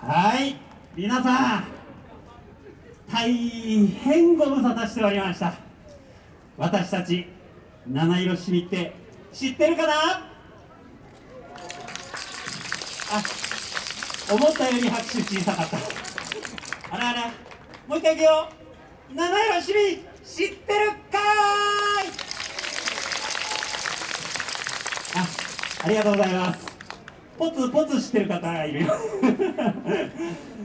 はい。皆さん大変ご無沙汰しておりました。私たち七色しみって知ってるかな？あ思ったより拍手小さかった。あらあらもう一回いくよ七色しみ知ってるかーい！あありがとうございます。ポツポツしてる方いるよ。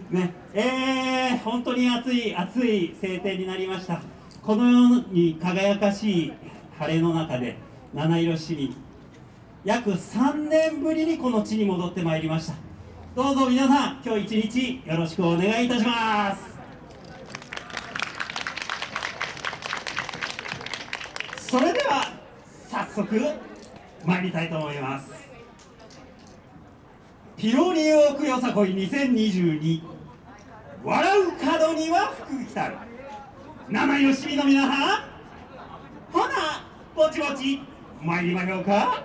ね。えー、本当に暑い暑い晴天になりました。このように輝かしい晴れの中で七色市民。約3年ぶりにこの地に戻ってまいりました。どうぞ皆さん今日一日よろしくお願いいたします。それでは早速参りたいと思います。ピロニオクよさこい2022笑う角には福来たる。生よしみの皆さん。ほなぼちぼち。参りましょうか。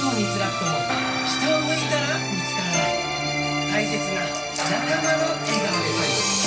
そうに辛くとも下を向いたら見つからない大切な仲間の。笑顔でさえ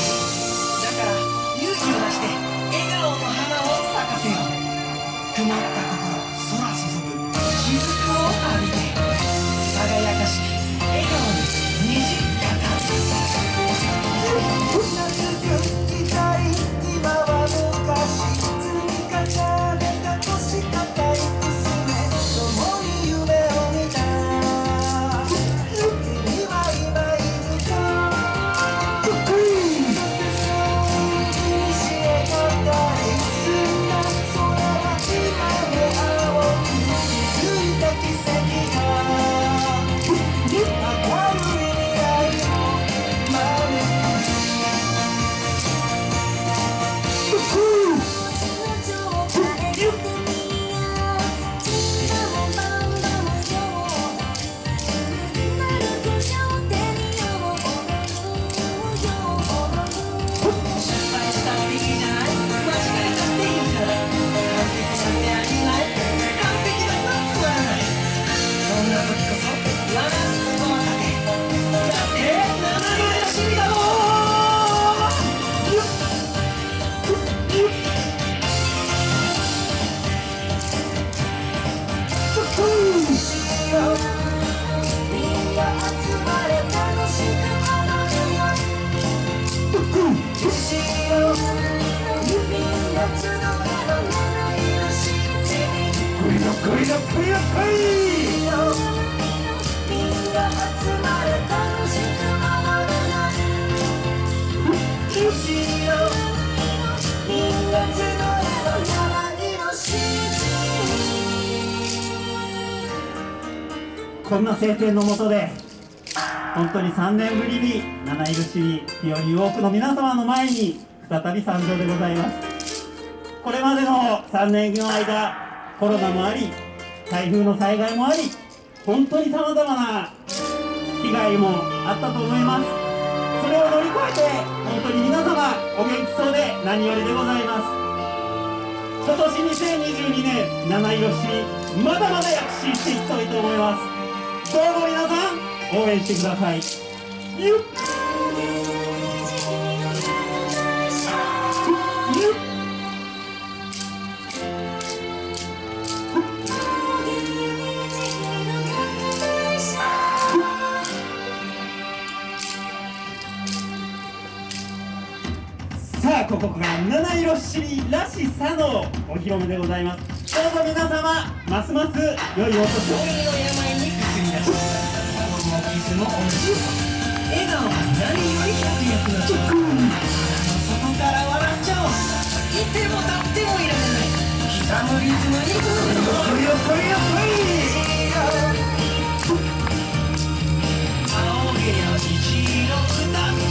後ろみんな集うの七色しじみ来いよ来いよ来いよ来いみんな集まれ楽しく踊るよ後ろみんな集うの七色しじこんな晴天の下で本当に3年ぶりに七色市に日和多くの皆様の前に再び参上でございます。これまでの3年の間コロナもあり台風の災害もあり本当にさまざまな被害もあったと思います。それを乗り越えて本当に皆様お元気そうで何よりでございます。今年2022年七色市まだまだ躍進していきたいと思います。どうぞ皆さん。応援してください。さあここが七色七里らしさのお披露目でございます。どうぞ皆様ますます良いお年を。の病に薬に出し心も傷もおし笑顔が何より百役の直そこから笑っちゃおう。いても立ってもいられない。膝のリズムにこいよこいよ青毛や虹色。歌っち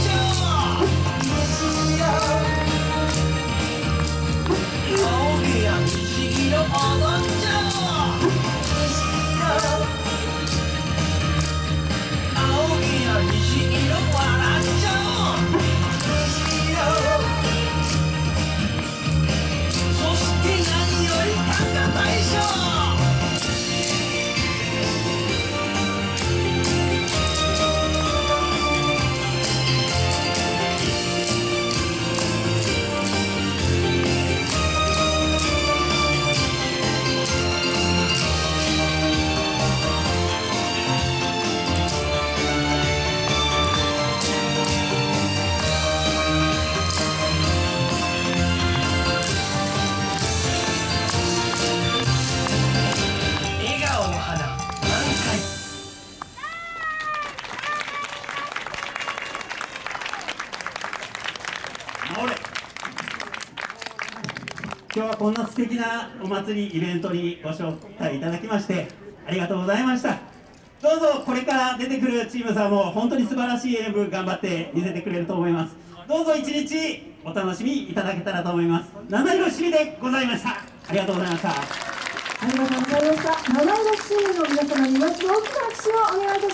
今日はこんな素敵なお祭りイベントにご招待いただきましてありがとうございました。どうぞこれから出てくるチームさんも本当に素晴らしい演舞頑張って見せてくれると思います。どうぞ一日お楽しみいただけたらと思います。七色しみでございました。ありがとうございました。ありがとうございました。七色チームの皆様にまず大きな拍手をお願いいたします。